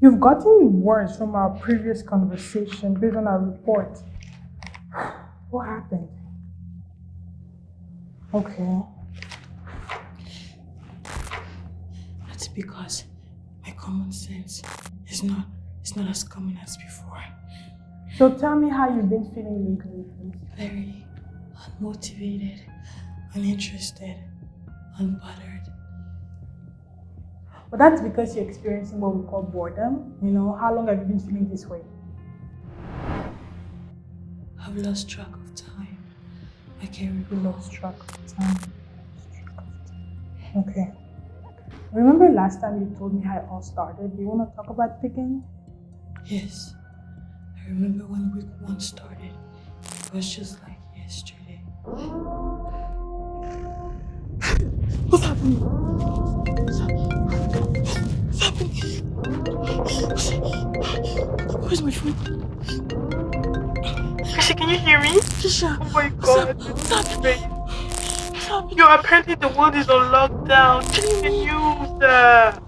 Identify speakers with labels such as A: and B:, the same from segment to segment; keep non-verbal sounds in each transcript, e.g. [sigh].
A: You've gotten words from our previous conversation based on our report. [sighs] What happened? Okay.
B: That's because my common sense is not is not as common as before.
A: So tell me how you've been feeling lately.
B: Very unmotivated, uninterested, unbothered.
A: But that's because you're experiencing what we call boredom. You know, how long have you been feeling this way?
B: I've lost track of time. I can't recall.
A: lost track of time. Okay. Remember last time you told me how it all started? Do you want to talk about it again?
B: Yes. I remember when week one started. It was just like yesterday.
A: What's happening?
B: Where's my phone?
C: Chrissy, can you hear me?
B: Trisha!
C: Oh my god,
B: up?
C: this
B: What's
C: is
B: happening?
C: crazy. Yo, apparently the world is on lockdown. Check the news. Uh,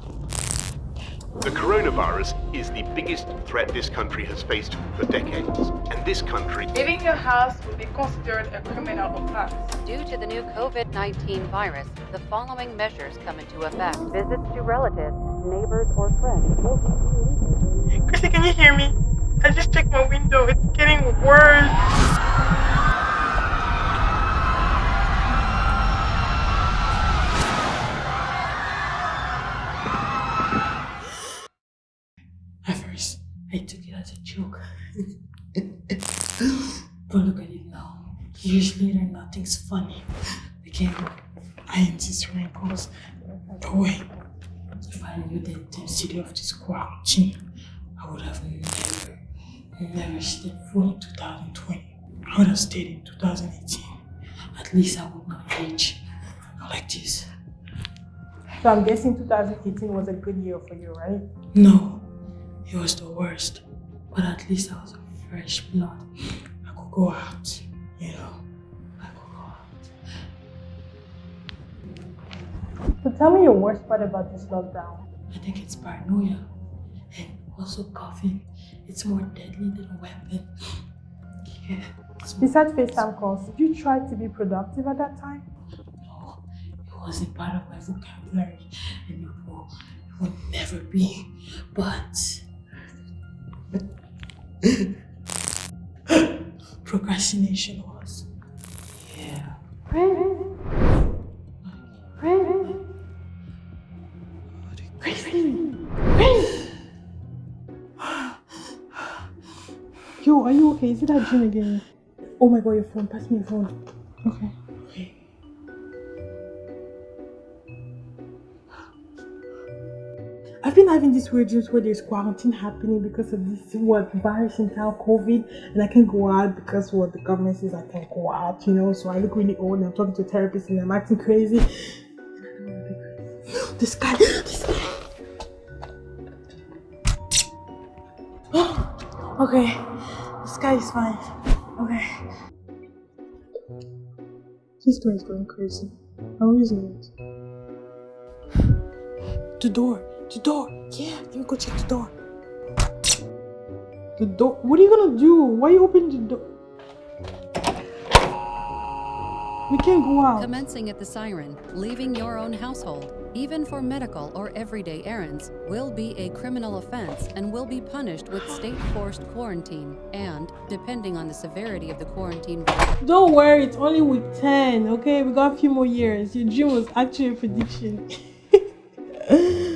D: The coronavirus is the biggest threat this country has faced for decades. And this country
E: Leaving your house will be considered a criminal offense.
F: Due to the new COVID 19 virus, the following measures come into effect. Visits to relatives, neighbors, or friends will be illegal.
C: Chrissy, can you hear me? I just checked my window. It's getting worse.
B: First, I took it as a joke. but look at it now. Later, nothing's funny. Again, I these wrinkles away. If I knew the intensity of this I would have never, never foot in 2020. I would have stayed in 2018. At least I would not age like this.
A: So I'm guessing 2018 was a good year for you, right?
B: No, it was the worst. But at least I was fresh blood. I could go out, you know. I could go out.
A: So tell me your worst part about this lockdown.
B: I think it's paranoia. Also coughing. It's more deadly than a weapon. [laughs] Yeah.
A: Besides FaceTime calls, did you try to be productive at that time?
B: no, it wasn't part of my vocabulary. And it will, it will never be. But [laughs] procrastination was. Yeah.
A: Yo, are you okay? Is it that dream again? Oh my god, your phone. Pass me your phone. Okay.
B: Okay.
A: I've been having these weird dreams where there's quarantine happening because of this what virus in town, COVID, and I can't go out because what the government says I can't go out, you know. So I look really old and I'm talking to a therapist and I'm acting crazy. [gasps] This guy, don't wanna be crazy. The sky, the sky. okay, sky is fine. Okay. This door is going crazy. I'm using it. The door. The door. Yeah, let me go check the door. The door. What are you gonna do? Why you opening the door? We can't go out.
F: Commencing at the siren, leaving your own household, even for medical or everyday errands, will be a criminal offense and will be punished with [gasps] state forced quarantine and, depending on the severity of the quarantine,
A: Don't worry, it's only week 10, okay? We got a few more years. Your dream was actually a prediction. [laughs]